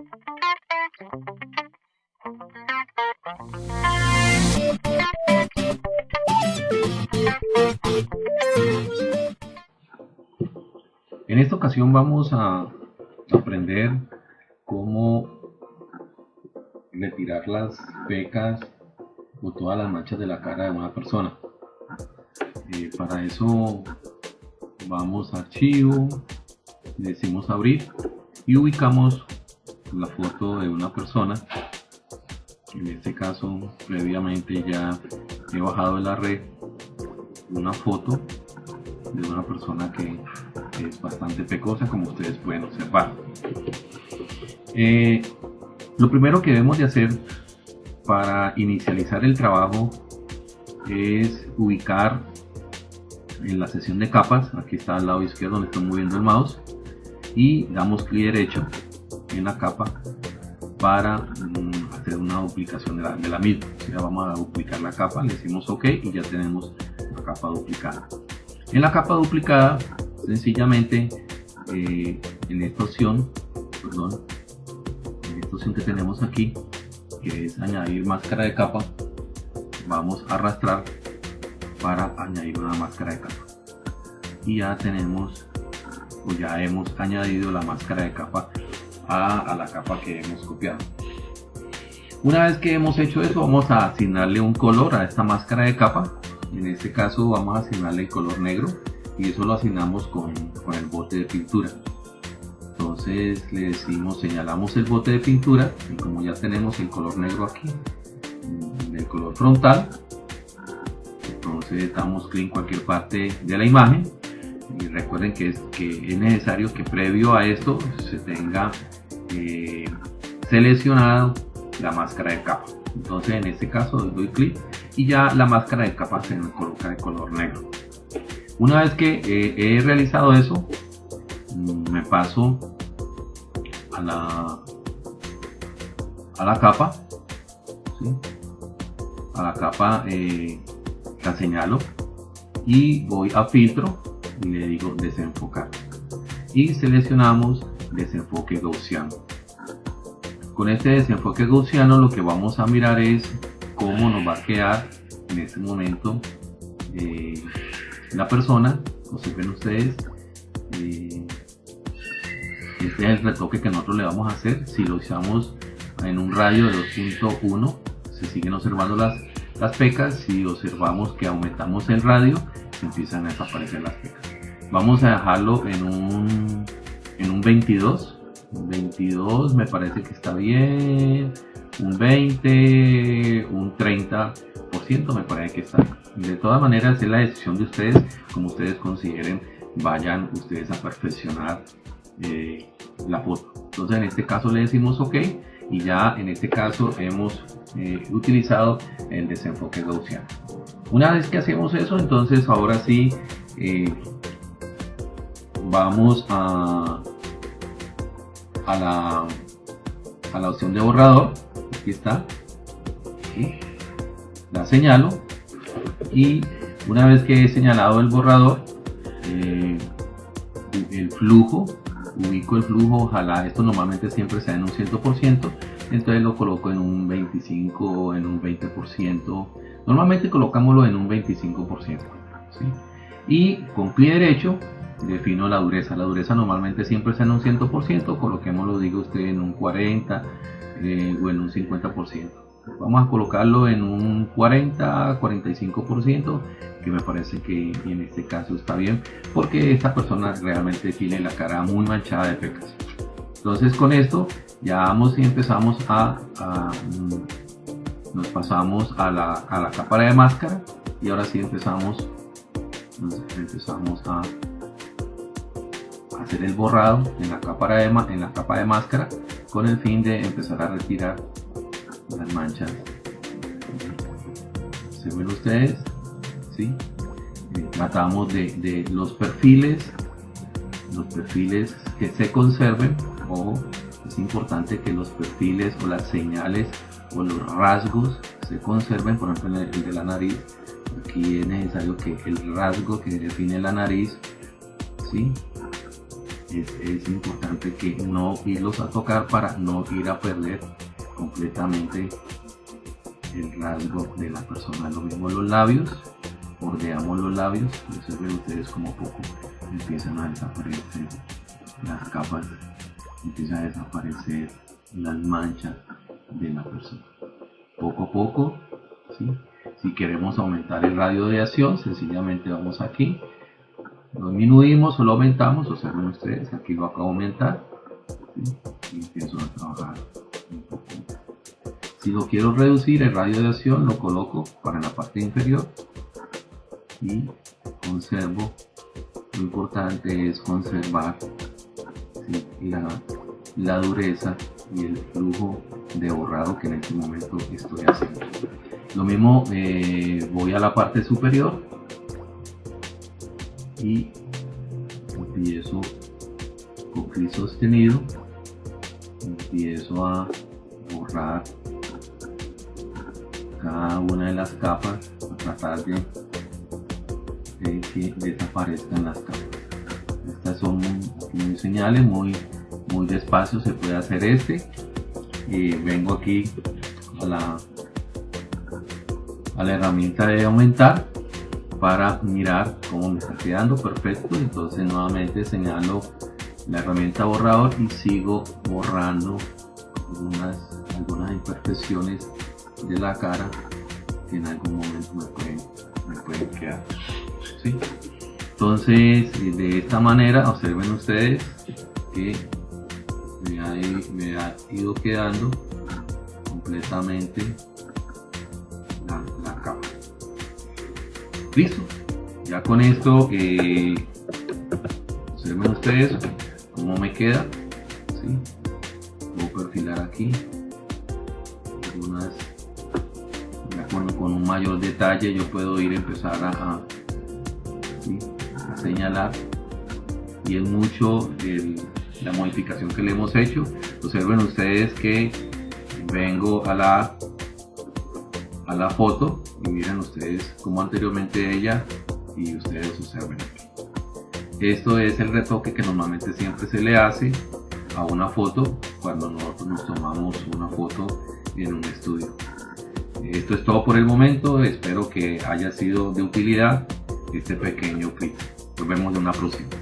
En esta ocasión vamos a aprender cómo retirar las pecas o todas las manchas de la cara de una persona. Eh, para eso vamos a archivo, decimos abrir y ubicamos la foto de una persona. En este caso previamente ya he bajado de la red una foto de una persona que es bastante pecosa como ustedes pueden observar. Eh, lo primero que debemos de hacer para inicializar el trabajo es ubicar en la sesión de capas, aquí está al lado izquierdo donde estoy moviendo el mouse y damos clic derecho en la capa para mm, hacer una duplicación de la, de la misma. Ya vamos a duplicar la capa, le decimos OK y ya tenemos la capa duplicada. En la capa duplicada sencillamente eh, en esta opción perdón en esta opción que tenemos aquí que es añadir máscara de capa vamos a arrastrar para añadir una máscara de capa y ya tenemos o ya hemos añadido la máscara de capa a, la capa que hemos copiado. Una vez que hemos hecho eso vamos a asignarle un color a esta máscara de capa. En este caso vamos a asignarle el color negro y eso lo asignamos con, con el bote de pintura. Entonces le decimos señalamos el bote de pintura y como ya tenemos el color negro aquí el color frontal entonces damos clic en cualquier parte de la imagen y recuerden que es, que es necesario que previo a esto se tenga eh, seleccionado la máscara de capa. Entonces en este caso doy clic y ya la máscara de capa se me coloca de color negro. Una vez que eh, he realizado eso, mm, me paso a la, a la capa, a la capa eh, la señalo y voy a filtro y le digo desenfocar y seleccionamos desenfoque gaussiano con este desenfoque gaussiano lo que vamos a mirar es cómo nos va a quedar en este momento eh, la persona, ven ustedes, eh, este es el retoque que nosotros le vamos a hacer. Si lo usamos en un radio de 2.1, se siguen observando las, las pecas. Si observamos que aumentamos el radio, empiezan a desaparecer las pecas. Vamos a dejarlo en un, en un 22. 22 me parece que está bien. Un 20, un 30% me parece que está bien de todas maneras es la decisión de ustedes, como ustedes consideren, vayan ustedes a perfeccionar eh, la foto. Entonces en este caso le decimos OK y ya en este caso hemos eh, utilizado el desenfoque gaussiano. Una vez que hacemos eso, entonces ahora sí eh, vamos a, a, la, a la opción de borrador. Aquí está. La señalo y una vez que he señalado el borrador eh, el flujo ubico el flujo ojalá esto normalmente siempre sea en un 100% entonces lo coloco en un 25 o en un 20% normalmente colocámoslo en un 25% y con pie derecho defino la dureza. La dureza normalmente siempre sea en un 100% coloquémoslo digo usted en un 40 eh, o en un 50% vamos a colocarlo en un 40 45% que me parece que en este caso está bien porque esta persona realmente tiene la cara muy manchada de pecas. Entonces con esto ya vamos y empezamos a, mm, nos pasamos a la, a la capa de máscara y ahora sí empezamos empezamos a hacer el borrado en la capa de, en la capa de máscara con el fin de empezar a retirar las manchas se ven ustedes ¿sí? Eh, tratamos de, los perfiles los perfiles que se conserven o es importante que los perfiles o las señales o los rasgos se conserven por ejemplo el de la nariz aquí es necesario que el rasgo que define la nariz ¿sí? Es, importante que no irlos a tocar para no ir a perder completamente el rasgo de la persona. Lo mismo los labios, bordeamos los labios, observen ustedes como poco empiezan a desaparecer las capas, empiezan a desaparecer las manchas de la persona. Poco a poco, si queremos aumentar el radio de acción, sencillamente vamos aquí lo disminuimos o lo aumentamos, observen ustedes, aquí lo acabo de aumentar y empiezo a trabajar un poco. Si lo quiero reducir el radio de acción, lo coloco para la parte inferior y conservo. Lo importante es conservar la, dureza y el flujo de borrado que en este momento estoy haciendo. Lo mismo eh, voy a la parte superior y empiezo con clic sostenido empiezo a borrar cada una de las capas a tratar de, que desaparezcan las capas. Estas son muy señales muy muy despacio se puede hacer este. Y vengo aquí a la a la herramienta de aumentar para mirar cómo me está quedando. Perfecto. Entonces nuevamente señalo la herramienta borrador y sigo borrando algunas, imperfecciones de la cara que en algún momento me pueden, quedar. Entonces de esta manera observen ustedes que me ha, me ha ido quedando completamente listo ya con esto eh, observen ustedes cómo me queda ¿sí? puedo perfilar aquí algunas con un mayor detalle yo puedo ir a empezar a, señalar. Y es mucho la modificación que le hemos hecho. Observen ustedes que vengo a la a la foto y miren ustedes como anteriormente ella y ustedes observen Esto es el retoque que normalmente siempre se le hace a una foto cuando nosotros nos tomamos una foto en un estudio. Esto es todo por el momento, espero que haya sido de utilidad este pequeño clip. Nos vemos en una próxima.